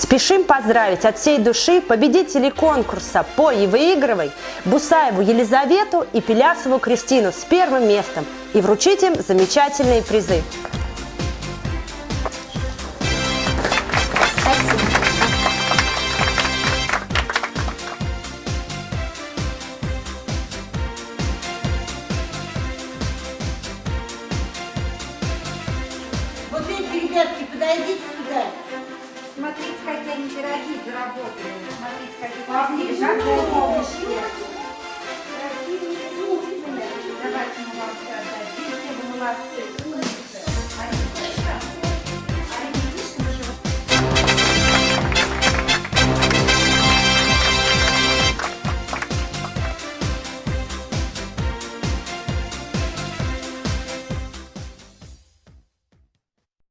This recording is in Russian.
Спешим поздравить от всей души победителей конкурса «Пой и выигрывай» Бусаеву Елизавету и Пелясову Кристину с первым местом и вручить им замечательные призы. Вот эти ребятки, подойдите сюда. Смотрите, какие они пироги заработали. Смотрите, какие красивые. поближе.